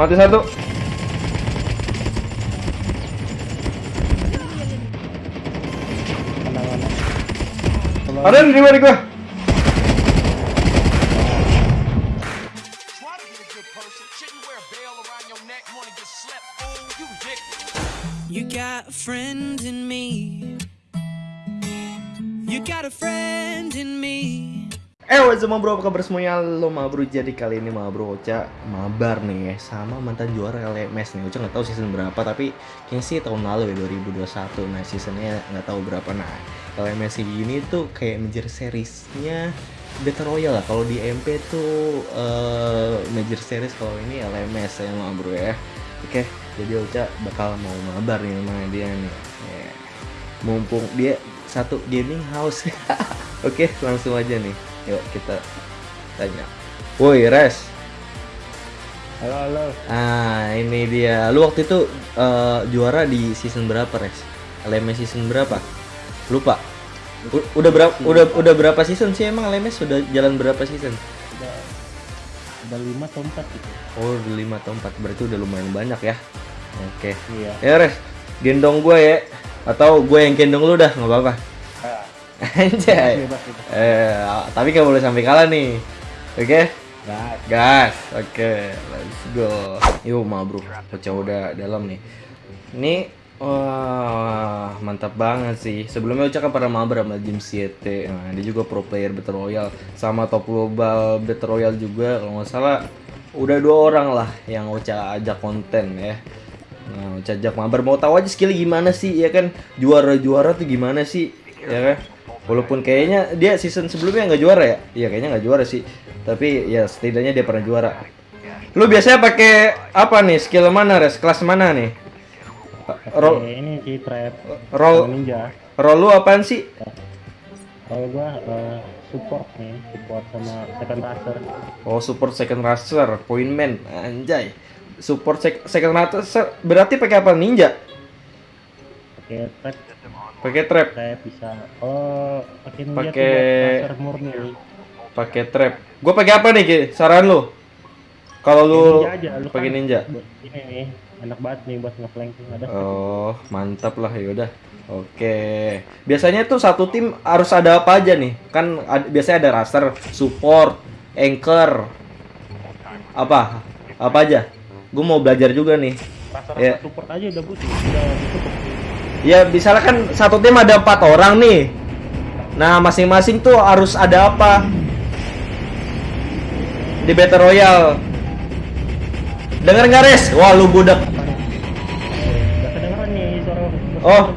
Mate salto. Ada di luar. You got a friend in me. You got a friend. Eh, what's up bro, apa kabar semuanya? Lo bro, jadi kali ini bro Ocha mabar nih ya Sama mantan juara LMS nih. Ocha nggak tahu season berapa, tapi kayaknya sih tahun lalu ya 2021 Nah seasonnya nggak tahu berapa. Nah LMS ini tuh kayak major seriesnya Battle Royale lah. Kalau di MP tuh eh, major series kalau ini LMS ya bro ya. Oke, jadi Ocha bakal mau mabar nih sama dia nih. Ya. Mumpung dia satu gaming house. Oke, langsung aja nih Yuk kita tanya. Woi Res, halo halo. ah ini dia. Lu waktu itu eh, juara di season berapa Res? LMS season berapa? Lupa. U- udah berapa? Udah udah berapa season sih emang LMS sudah jalan berapa season? Udah lima atau empat gitu. Oh lima atau empat berarti udah lumayan banyak ya. Oke. Iya. Ya Res, gendong gue ya. Atau gue yang gendong lu dah nggak apa-apa. Anjay. bebas bebas. Eh, tapi nggak boleh sampai kalah nih. Oke? Gas. Gas, oke, let's go. Yuk, ma bro, pecah udah dalam nih. Ini, wah, mantap banget sih. Sebelumnya Uca kan pernah mabar sama Jim CT. Nah, dia juga pro player Battle Royale. Sama top global Battle Royale juga, kalau nggak salah. Udah dua orang lah yang Uca ajak konten ya. Nah, Uca ajak mabar. Mau tahu aja skill gimana sih, ya kan? Juara-juara tuh gimana sih, ya kan? Walaupun kayaknya dia season sebelumnya nggak juara ya? Iya kayaknya nggak juara sih. Tapi ya setidaknya dia pernah juara. Lu biasanya pakai apa nih? Skill mana, Res? Kelas mana nih? Roll, Oke, ini si trap roll, ninja. roll lu apaan sih? Kalau gua eh, support nih, support sama second racer. Oh, support second racer, point man, anjay. Support sec- second racer berarti pakai apa? Ninja? Pakai trap, Pakai trap, trap bisa. Oh, pakai ninja Pakai- murni. pakai trap. Gue pakai apa nih, Ki? Saran lu? Kalau lu Ninja pakai kan ninja. Ini nih, enak banget nih buat ngeflank ada. Oh, mantap lah yaudah. Oke. Biasanya tuh satu tim harus ada apa aja nih? Kan biasanya ada raster, support, anchor. Apa? Apa aja? Gue mau belajar juga nih. Racer ya. support aja udah butuh, udah cukup. Ya, misalnya kan satu tim ada empat orang nih. Nah, masing-masing tuh harus ada apa? Di Battle Royale. Dengar nggak, Res? Wah, lu budak. Oh.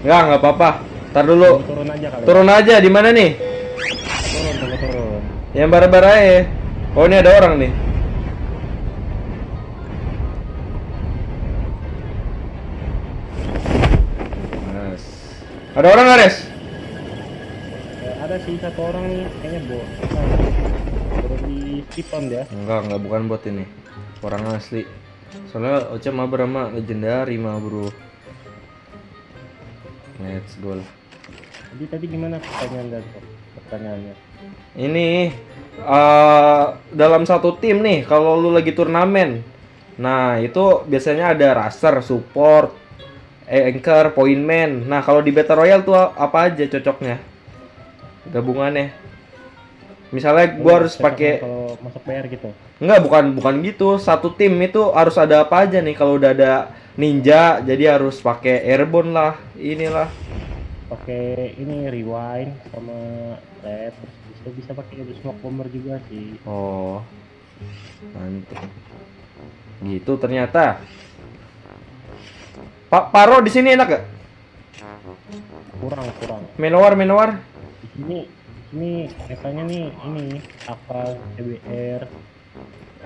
Nggak, nggak apa-apa. Ntar dulu. Turun aja kali. Turun aja, di mana nih? Turun, tunggu turun. Yang bara-bara aja. Oh ini ada orang nih. Ada orang nggak, Res? Ada sih satu orang nih, kayaknya bo. Turun di skipon dia. Enggak, enggak bukan bot ini. Orang asli. Soalnya Ocha mabar sama legendary mah, Bro. Let's go. lah. Jadi tadi gimana pertanyaan dan pertanyaannya? Ini eh dalam satu tim nih, kalau lu lagi turnamen. Nah, itu biasanya ada raster, support, eh, anchor, point man. Nah, kalau di Battle Royale tuh apa aja cocoknya? Gabungannya. Misalnya gua harus pakai kalau masuk PR gitu. Enggak, bukan bukan gitu. Satu tim itu harus ada apa aja nih kalau udah ada ninja, jadi harus pakai airborne lah, inilah. Pakai ini rewind sama red bisa bisa pakai smoke bomber juga sih. Oh. Mantap. Gitu ternyata. Pak Paro di sini enak gak? Kurang kurang. Menowar, Menowar. Di sini di sini biasanya nih ini apa CBR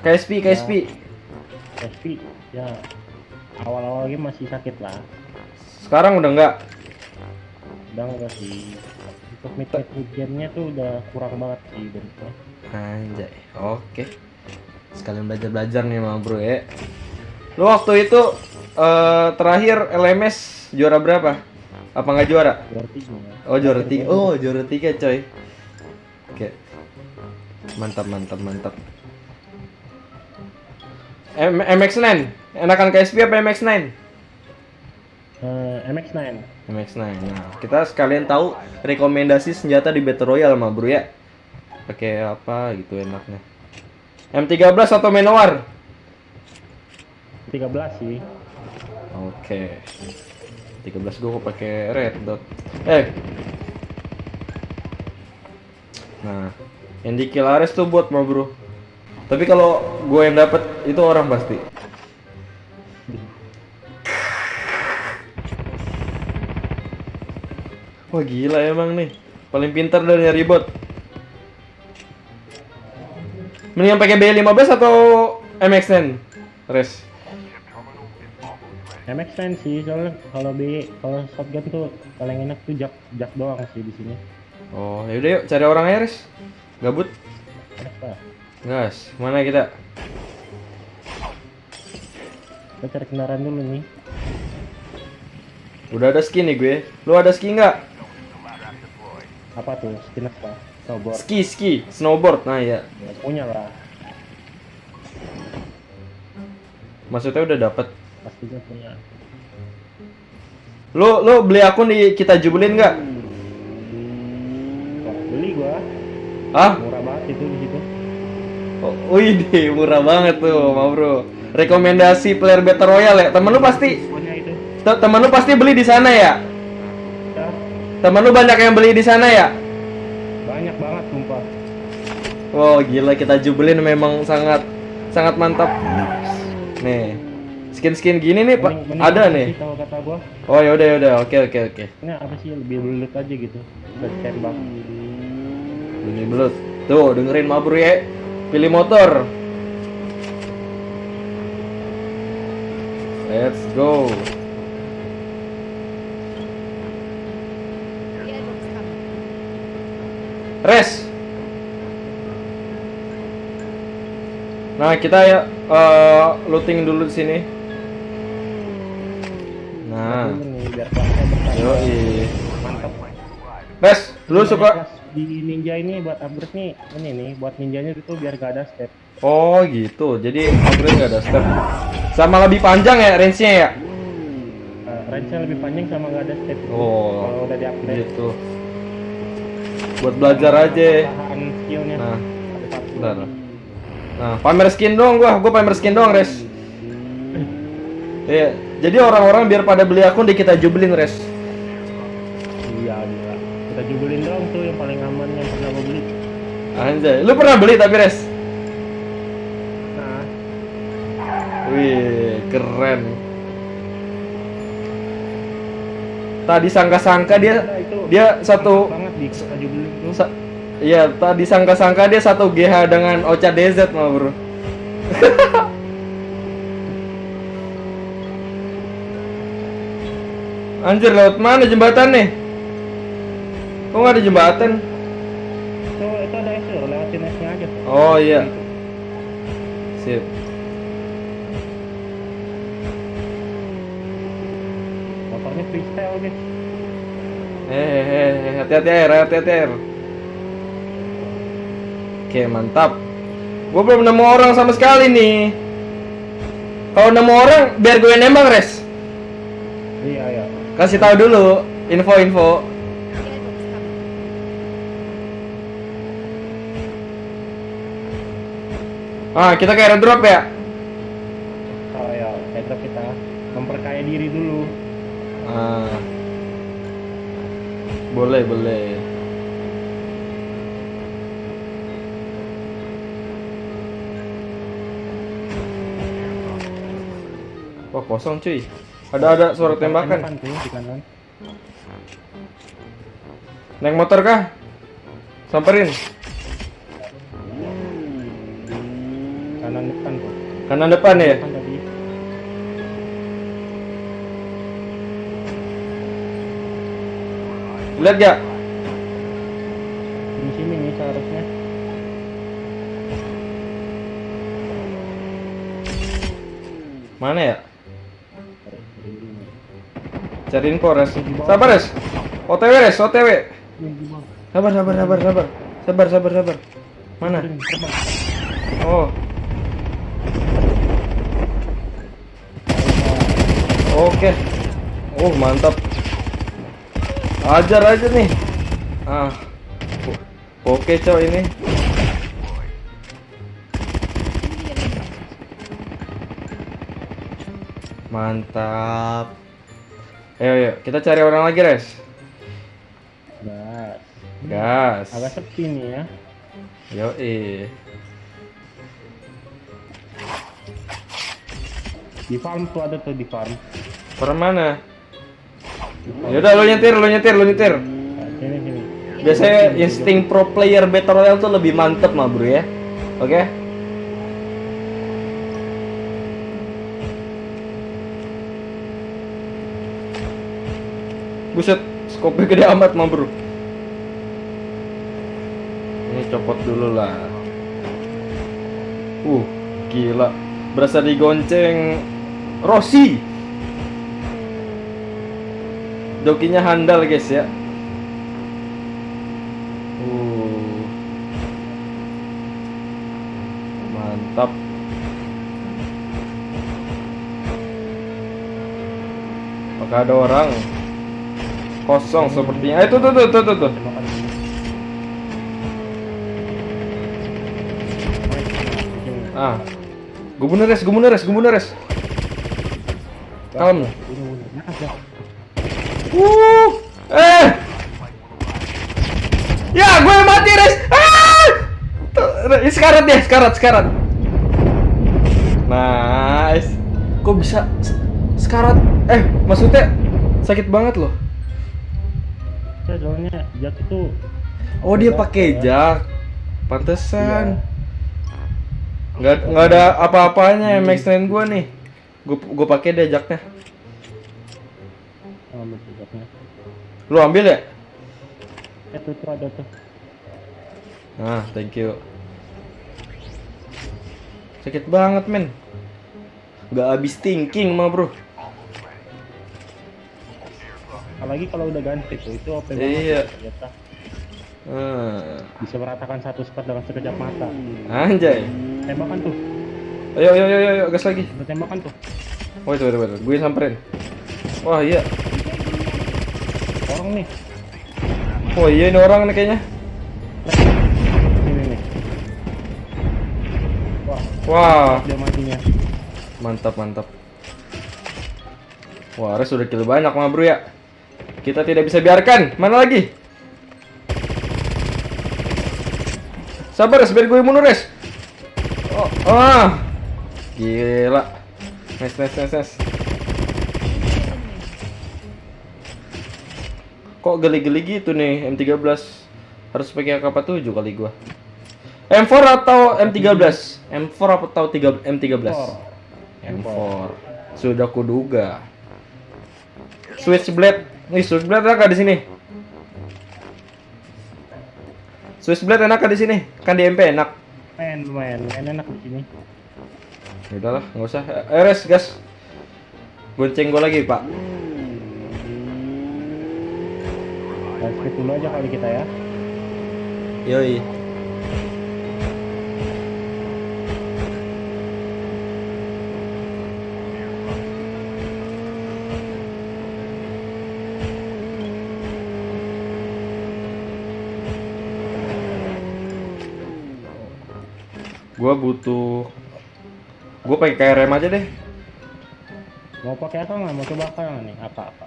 KSP, KSP. SP ya awal-awal game masih sakit lah. Sekarang udah enggak. Udah enggak sih. Untuk mid mid game-nya tuh udah kurang banget sih bentuknya. Anjay. Oke. Sekalian belajar-belajar nih sama bro ya. Lu waktu itu eh terakhir LMS juara berapa? Apa nggak juara? Juara tiga. Oh juara tiga. Oh juara tiga coy. Oke. Mantap mantap mantap. M MX9. Enakan KSP apa MX9? Eh, MX9 MX9. Nah, kita sekalian tahu rekomendasi senjata di Battle Royale mah, Bro ya. Pakai apa gitu enaknya. M13 atau Manowar? 13 sih Oke. 13 gua kok pakai red dot. Eh. Nah, yang di kill Ares tuh buat mah, Bro. Tapi kalau gue yang dapat itu orang pasti. Wah gila emang nih. Paling pintar dari nyari bot. Mendingan pakai B15 atau MX-10? Res. MX9 sih soalnya kalau B kalau shotgun tuh paling enak tuh jak jak doang sih di sini Oh, yaudah yuk cari orang aja. Gabut. Gas, mana kita? kita cari kendaraan dulu nih Udah ada skin nih gue. Lu ada skin nggak? apa tuh skin apa snowboard Ski, ski, snowboard. Nah ya. ya, punya lah Maksudnya udah dapet. Pastinya punya Lu lu beli akun di kita jubelin nggak? Wah, beli gua Hah? murah banget itu di situ Oh, wih deh, murah banget tuh, ma bro. Rekomendasi player Battle Royale ya. Temen lu pasti temen lu pasti beli di sana ya? ya, Temen lu banyak yang beli di sana ya? banyak banget sumpah Wow, gila kita jubelin memang sangat sangat mantap. Nih. Skin-skin gini nih, Pak. Ada nih. sih kata gua Oh, yaudah yaudah. Oke oke oke. ini apa sih lebih belut aja gitu udah tembak Ini belut. Tuh, dengerin ma bro ya. Pilih motor. Let's go. Res. Nah, kita ya eh, looting dulu di sini. Nah, Dulu nih biar kelasnya bertambah mantap Res, lu suka di ninja ini buat upgrade nih ini nih buat ninjanya itu biar gak ada step. Oh gitu, jadi upgrade nggak ada step. Sama lebih panjang ya range-nya ya? uh, range-nya lebih panjang sama gak ada step. Oh, kalau udah di upgrade. gitu. Buat belajar aja. skillnya. Nah, bentar. Nah, pamer skin dong gua, gua pamer skin dong, Res. Iya, jadi orang-orang biar pada beli akun di kita jubelin, Res. iya gila kita jubelin doang tuh yang paling aman yang pernah gua beli Anjay, lu pernah beli tapi, Res? nah Wih, keren. Tadi sangka-sangka dia Nah, itu dia satu banget di kita jubelin tuh Sa- Iya, tadi sangka-sangka dia satu GH dengan Ocha DZ mah, Bro. Anjir, lewat mana jembatan nih? Kok nggak ada jembatan? itu itu ada S lewatin S-nya aja Oh iya. Sip. motornya freestyle guys Eh, eh, eh, hati-hati air, hati-hati air. Oke, mantap. Gue belum nemu orang sama sekali nih. Kalau nemu orang, biar gue nembak, Res. Kasih tahu dulu info-info. Ah, kita kayak drop ya? oh ya kita kita memperkaya diri dulu Ah. Boleh, boleh. Wah, kosong cuy. Ada ada suara tembakan. Naik motor kah? Samperin. kanan depan Kanan depan ya? tadi Lihat gak? di sini nih seharusnya Mana ya? Cari info, Res. Sabar, Res. OTW, Res. OTW. Sabar, sabar, sabar, sabar. Sabar, sabar, sabar. Mana? Oh. Oke. Oh, mantap. Ajar aja nih. Ah. Oke, coy ini. Mantap. Ayo, ayo, kita cari orang lagi, Res. Gas. Gas. Agak sepi nih ya. Yo, eh. Di farm tuh ada tuh di farm. Per mana? Yaudah, lo nyetir, lo nyetir, lo nyetir. Nah, sini sini. Biasanya insting pro player Battle Royale tuh lebih mantep mah bro ya. Oke? Buset, skopnya gede amat mah bro. Ini copot dulu lah. Uh, gila. Berasa digonceng Rossi. Jokinya handal guys ya. Uh. Mantap. Apakah ada orang? Kosong sepertinya. Eh, tuh tuh tuh tuh tuh. tuh. Ah. Gubernur res, gubernur res, gubernur res. Kalem. Uh. Eh. Ya, gue mati res. Ah. Sekarat ya, sekarat, sekarat. Nice. Kok bisa se- sekarat? Eh, maksudnya sakit banget loh. Ya, soalnya jak itu Oh, dia pakai ya. jak. Pantesan. Nggak nggak ada apa-apanya MX Train gua nih. Gue gue pakai deh jaknya. jaknya. Lu ambil ya? Eh tuh ada tuh. Nah, thank you. Sakit banget, men. Gak habis thinking mah, bro. Apalagi kalau udah ganti tuh itu OP banget Iya. ternyata. Hmm. Bisa meratakan satu spot dengan sekejap mata. Anjay. Tembakan tuh. Ayo, ayo, ayo, ayo, gas lagi. Ada tembakan tuh. Wait, wait, wait. Gue samperin. Wah, iya. Orang nih. Oh, iya ini orang nih kayaknya. Sini nih. Wah, Wah, dia matinya. mantap, mantap. Wah, Res udah kill banyak mah, bro ya. Kita tidak bisa biarkan. Mana lagi? Sabar. Biar gue bunuh, Res. Oh, ah. Gila. Nice, nice, nice, nice. Kok geli-geli gitu nih M13? Harus pakai AK-47 kali gua. M4 atau M13? M4 atau 3 M13? M4. Sudah kuduga. Switchblade. Nih, Switchblade enak gak di sini? Switchblade enak gak di sini? Kan di MP enak. Main, main, main enak di sini. Ya udahlah, nggak usah. Eh, res, gas. Gonceng gua lagi, Pak. Dan skip dulu aja kali kita ya. Yoi. Gua butuh Gua pakai KRM aja deh. Mau pakai apa nggak? Mau coba apa nih? Apa apa?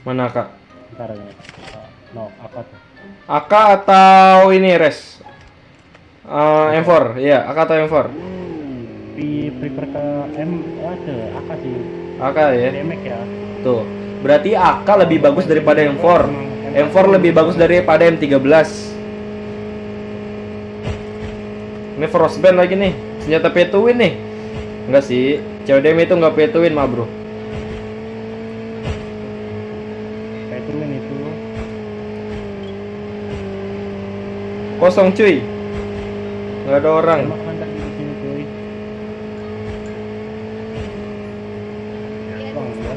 Mana Kak? Ntar ini. Oh, No, apa tuh? AK atau ini res? Eh, M4, iya, AK atau M4? Pi prefer ke M ada AK sih. AK ya. Demek ya. Tuh. Berarti AK lebih bagus daripada M4. M4 lebih bagus daripada M13. Ini frostband lagi nih. Senjata win nih. Enggak sih. CODM itu enggak win mah, Bro. Turunin itu. Kosong cuy. Enggak ada orang. Tembakan tadi di sini cuy. Bang ya.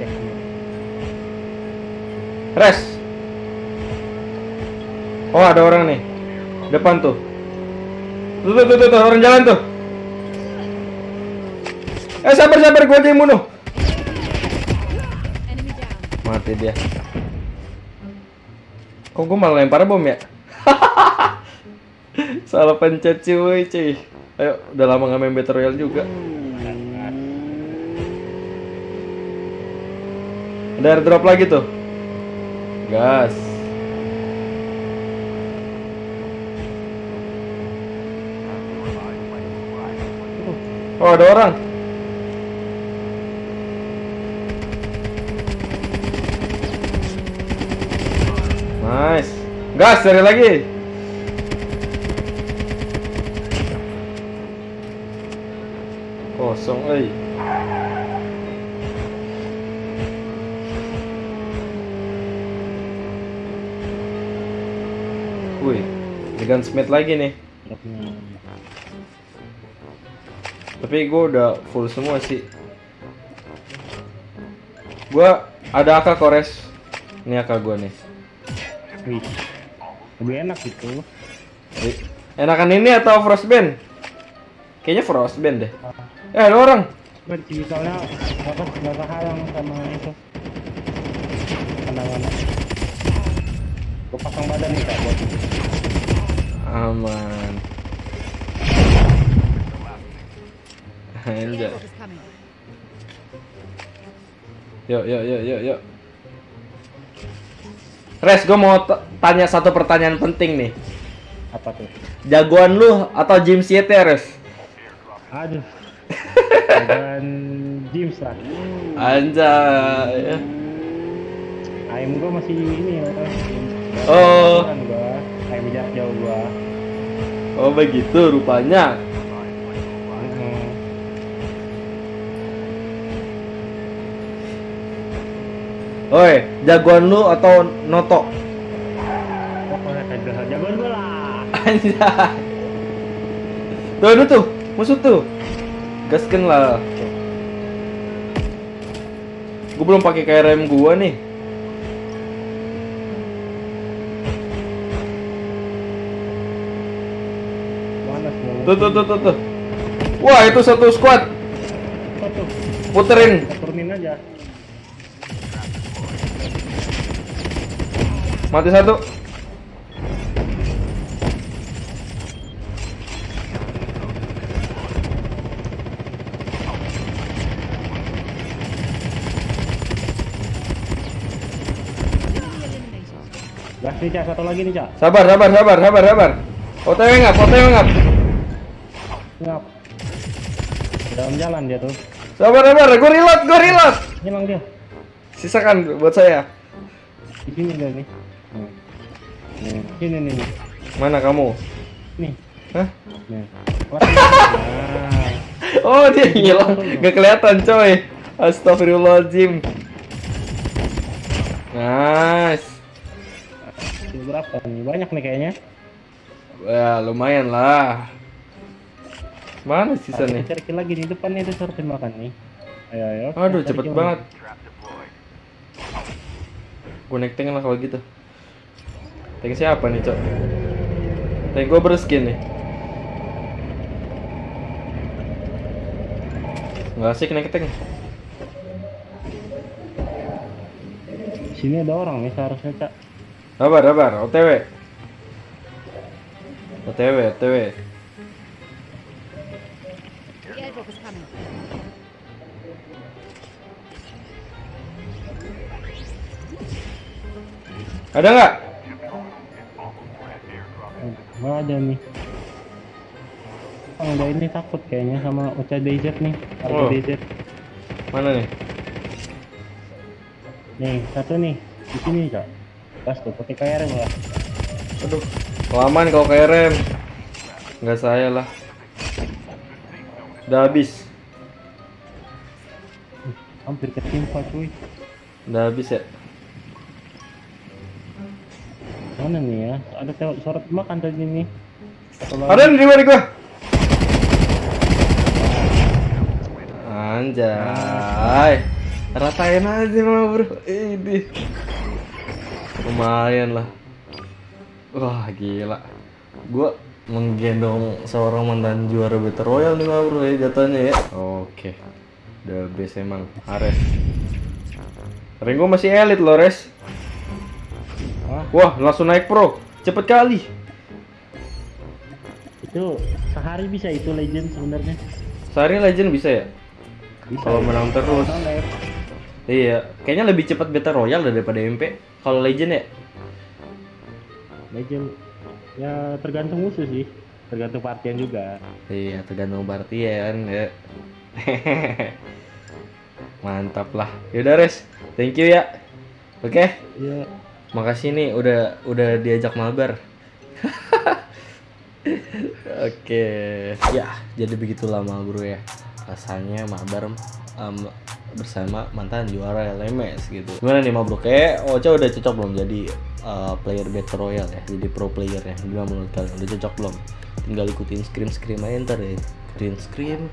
Cek nih. Res. Oh ada orang nih. Depan tuh. Tuh tuh tuh, tuh, tuh, orang jalan tuh. Eh sabar sabar gua aja bunuh. Mati dia. Kok gua malah lempar bom ya? Salah pencet cuy cuy. Ayo udah lama gak main Battle Royale juga. Ada airdrop lagi tuh. Gas Oh ada orang. Nice. Gas cari lagi. Kosong eh Wih, ada gunsmith lagi nih. Tapi gue udah full semua sih. Gua ada AK kores. Ini AK gue nih. Wih. Lebih enak gitu. Enakan ini atau frostband? Kayaknya frostband deh. Eh ada orang. Soalnya apa nggak kehalang sama itu. Pandangan. Gue pasang badan nih kak buat Aman. Anjay. Yuk, yuk, yuk, yuk, yuk. Res, gue mau tanya satu pertanyaan penting nih. apa tuh? Jagoan lu atau Jim Siete, Res? Aduh. Dan James lah. Anjay. Aim gue masih ini ya. Oh. Jarak jauh gua. Oh begitu rupanya. Oi, jagoan lu atau Noto? Jagoan gua lah. Anjay. Tuh, aduh tuh, musuh tuh. Gasken lah. Gue belum pakai KRM gua nih. Tuh, tuh, tuh, tuh, tuh. Wah, itu satu squad. Puterin. Turunin aja. Mati satu. Gas nih cak, satu lagi nih cak. Sabar, sabar, sabar, sabar, sabar. OTW ngap, OTW ngap. Ngap. Dalam jalan dia tuh. Sabar, sabar. Gue reload, gue reload. Hilang dia. Sisakan buat saya. Di sini dia nih. Nih. Sini nih nih. Mana kamu? Nih. Hah? Nih. Oh, dia hilang. Gak kelihatan, coy. Astagfirullahaladzim. Nice. Ini berapa nih? Banyak nih kayaknya. Wah, lumayan lah. Mana sisa nih? cari lagi di depan nih, itu harus makan nih. Ayo, ayo. Aduh, cepet banget. Gue tank lah kalau gitu. Tank siapa nih, cok? Tank gue berskin nih. Nggak asik naik tank. Sini ada orang nih seharusnya, Cak. Sabar, sabar. OTW. OTW, OTW. Ada nggak? Ada nih. Oh, udah ini takut kayaknya sama Uca DZ nih. Harga Oh. DZ. Mana nih? Nih, satu nih. Di sini, Cak. Gas tuh, pakai KRM lah. Aduh, kelamaan kalau KRM. Nggak saya lah. Udah habis. Hampir ketimpa, cuy. Udah habis ya. Mana nih ya? Ada tewak sorot makan tadi nih. Ada di luar gua. Anjay. Ratain aja mah, Bro. Ini. Lumayan lah. Wah gila. Gua menggendong seorang mantan juara Battle Royale nih mah bro ya jatuhnya ya. Oke. Udah best emang. Ares. Gua masih elit loh Res. Wah, Wah langsung naik pro. Cepet kali. itu sehari bisa itu legend sebenarnya. Sehari legend bisa ya? Bisa. Kalau menang terus. Iya. Kayaknya lebih cepat Battle Royale daripada MP. Kalau legend ya? legend ya tergantung musuh sih. Tergantung partian juga. Iya, tergantung partian ya. Mantap lah. Yaudah Res, thank you ya. Oke, Iya. Makasih nih udah udah diajak mabar. Oke, ya jadi begitulah ma bro ya. Rasanya mabar em, bersama mantan juara LMS gitu. Gimana nih ma bro? Kayak Ocha udah cocok belum jadi eh, player Battle Royale ya, jadi pro player ya. Gimana menurut kalian? Udah cocok belum? Tinggal ikutin scream scream aja ntar ya. Green scream,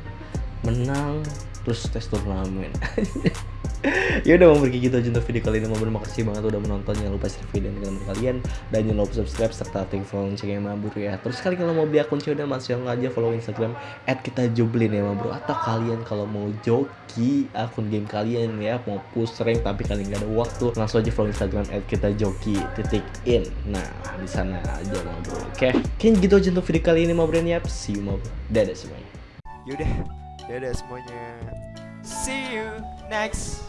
menang, terus tes turnamen. ya udah mau pergi gitu aja untuk video kali ini. Mau makasih banget udah menonton. Jangan lupa share video teman kalian. Dan jangan lupa subscribe serta aktifkan loncengnya mabur ya. Terus kali kalau mau beli akun udah masih yang aja follow instagram at kita joblin ya mabur atau kalian kalau mau joki akun game kalian ya mau push rank tapi kalian nggak ada waktu langsung aja follow instagram at kita joki titik in. Nah di sana aja mabur oke? Kayaknya gitu aja untuk video kali ini mabur ya see you mabur dadah semuanya. Yaudah, dadah semuanya. See you next